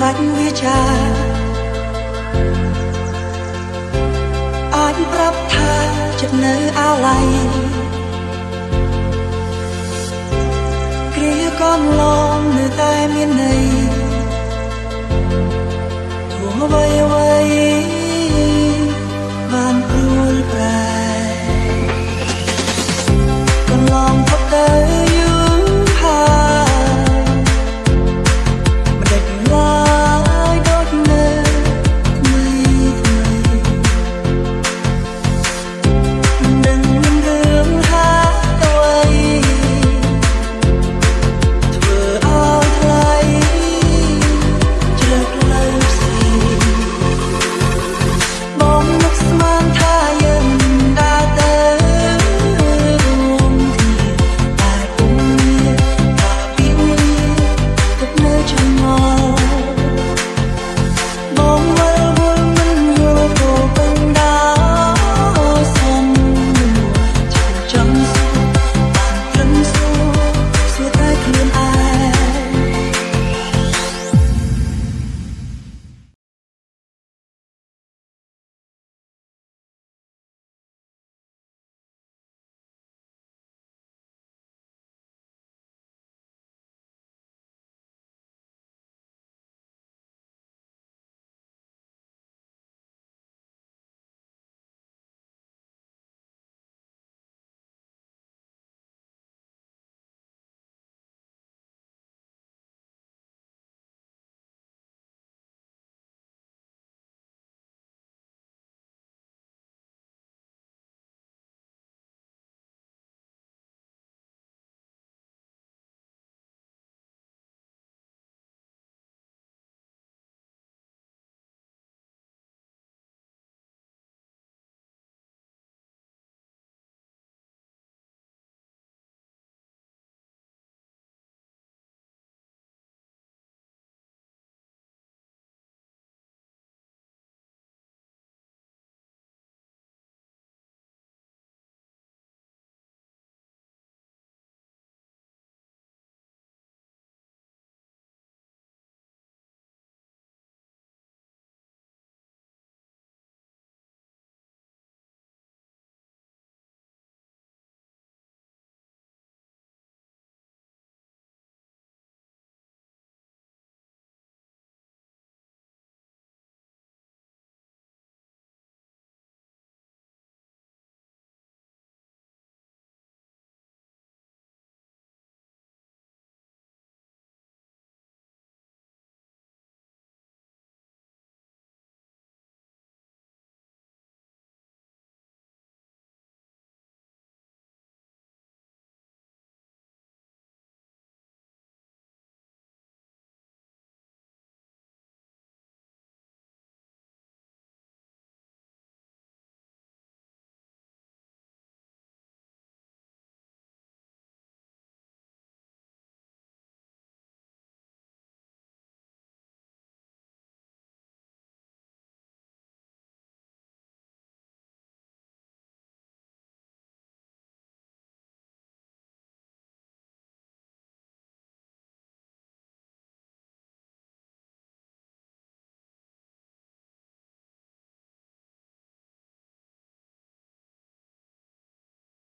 បាច់វាចាអាចប្រាប់ថាចិត្តនៅអាឡ័យគ្រាកនឡ